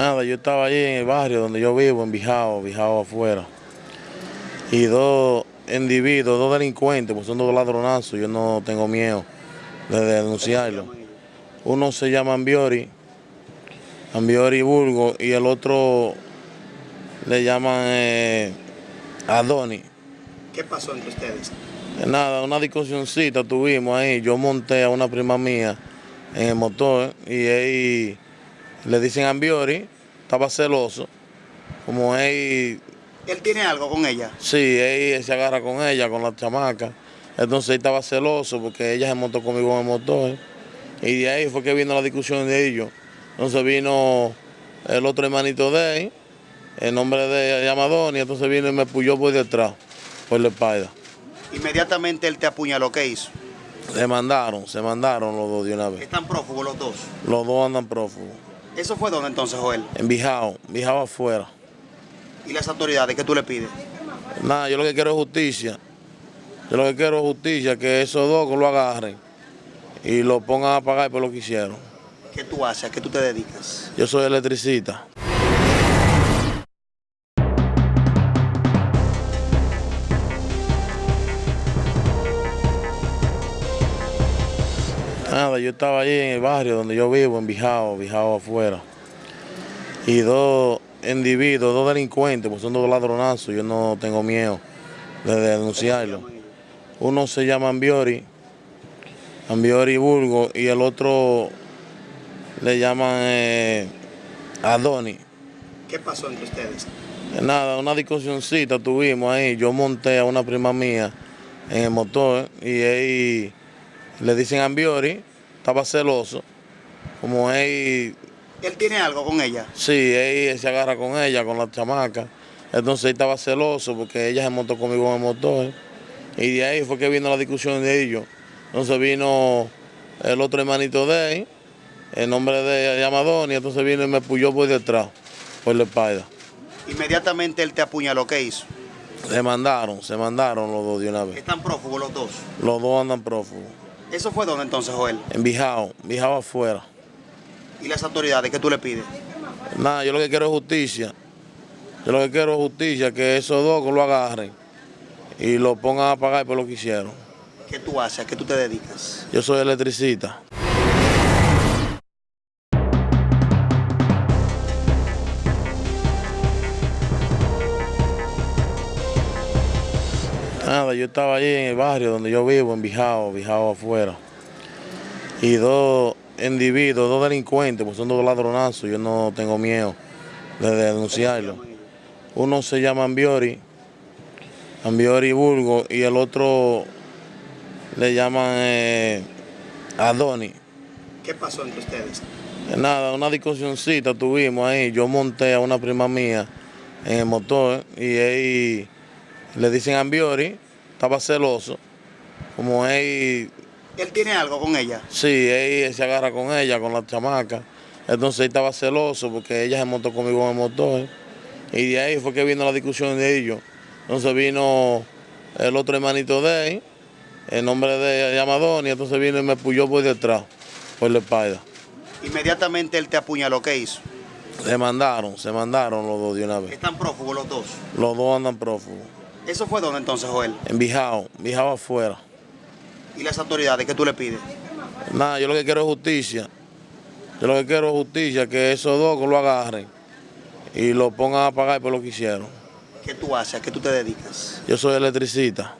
Nada, yo estaba allí en el barrio donde yo vivo, en Bijao, Bijao afuera. Y dos individuos, dos delincuentes, pues son dos ladronazos, yo no tengo miedo de denunciarlo. Uno se llama Ambiori, Ambiori Burgo, y el otro le llaman eh, Adoni. ¿Qué pasó entre ustedes? Nada, una discusioncita tuvimos ahí. Yo monté a una prima mía en el motor y ahí le dicen a Ambiori, estaba celoso. Como él, ¿Él tiene algo con ella? sí, él se agarra con ella, con la chamaca. Entonces él estaba celoso porque ella se montó conmigo en el motor. Y de ahí fue que vino la discusión de ellos. Entonces vino el otro hermanito de él, el nombre de Yamadón, y entonces vino y me puyó por detrás, por la espalda. Inmediatamente él te apuñaló, ¿qué hizo? Se mandaron, se mandaron los dos de una vez. Están prófugos los dos. Los dos andan prófugos. ¿Eso fue dónde entonces, Joel? En Bijao, Bijao afuera. ¿Y las autoridades qué tú le pides? Nada, yo lo que quiero es justicia. Yo lo que quiero es justicia, que esos dos lo agarren y lo pongan a pagar por lo que hicieron. ¿Qué tú haces? ¿A qué tú te dedicas? Yo soy electricista. Nada, yo estaba allí en el barrio donde yo vivo, en Bijao, Bijao afuera. Y dos individuos, dos delincuentes, pues son dos ladronazos, yo no tengo miedo de denunciarlo. Uno se llama Ambiori, Ambiori Burgo, y el otro le llaman eh, Adoni. ¿Qué pasó entre ustedes? Nada, una discusioncita tuvimos ahí. Yo monté a una prima mía en el motor y él le dicen Ambiori, estaba celoso. Como él, ¿Él tiene algo con ella? sí, él se agarra con ella, con la chamaca. Entonces él estaba celoso porque ella se montó conmigo en el motor. Y de ahí fue que vino la discusión de ellos. Entonces vino el otro hermanito de él, el nombre de Yamadón, y entonces vino y me puyó por detrás, por la espalda. Inmediatamente él te apuñaló, ¿qué hizo? Se mandaron, se mandaron los dos de una vez. Están prófugos los dos. Los dos andan prófugos. ¿Eso fue dónde entonces, Joel? En Bijao, Bijao afuera. ¿Y las autoridades qué tú le pides? Nada, yo lo que quiero es justicia. Yo lo que quiero es justicia, que esos dos lo agarren y lo pongan a pagar por lo que hicieron. ¿Qué tú haces? ¿A qué tú te dedicas? Yo soy electricista. Nada, yo estaba allí en el barrio donde yo vivo, en Bijao, Bijao afuera. Y dos individuos, dos delincuentes, pues son dos ladronazos, yo no tengo miedo de denunciarlo. Uno se llama Ambiori, Ambiori Burgo, y el otro le llaman eh, Adoni. ¿Qué pasó entre ustedes? Nada, una discusioncita tuvimos ahí. Yo monté a una prima mía en el motor y él le dicen Ambiori, estaba celoso. Como él, ¿Él tiene algo con ella? sí, él se agarra con ella, con la chamaca. Entonces él estaba celoso porque ella se montó conmigo en el motor. Y de ahí fue que vino la discusión de ellos. Entonces vino el otro hermanito de él, el nombre de Yamadón, y entonces vino y me puyó por detrás, por la espalda. Inmediatamente él te apuñaló, ¿qué hizo? Se mandaron, se mandaron los dos de una vez. Están prófugos los dos. Los dos andan prófugos. ¿Eso fue dónde entonces, Joel? En Bijao, Bijao afuera. ¿Y las autoridades qué tú le pides? Nada, yo lo que quiero es justicia. Yo lo que quiero es justicia, que esos dos lo agarren y lo pongan a pagar por lo que hicieron. ¿Qué tú haces? ¿A qué tú te dedicas? Yo soy electricista.